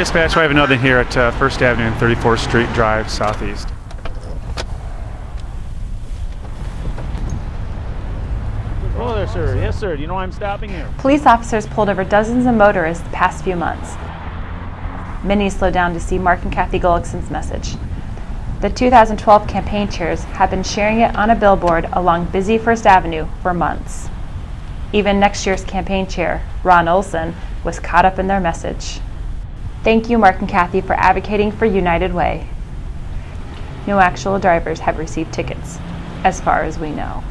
dispatch, we have another here at uh, First Avenue and 34th Street Drive Southeast. Hello there, sir. Yes, sir. Do you know why I'm stopping here? Police officers pulled over dozens of motorists the past few months. Many slowed down to see Mark and Kathy Gullickson's message. The 2012 campaign chairs have been sharing it on a billboard along busy First Avenue for months. Even next year's campaign chair, Ron Olson, was caught up in their message. Thank you, Mark and Kathy, for advocating for United Way. No actual drivers have received tickets, as far as we know.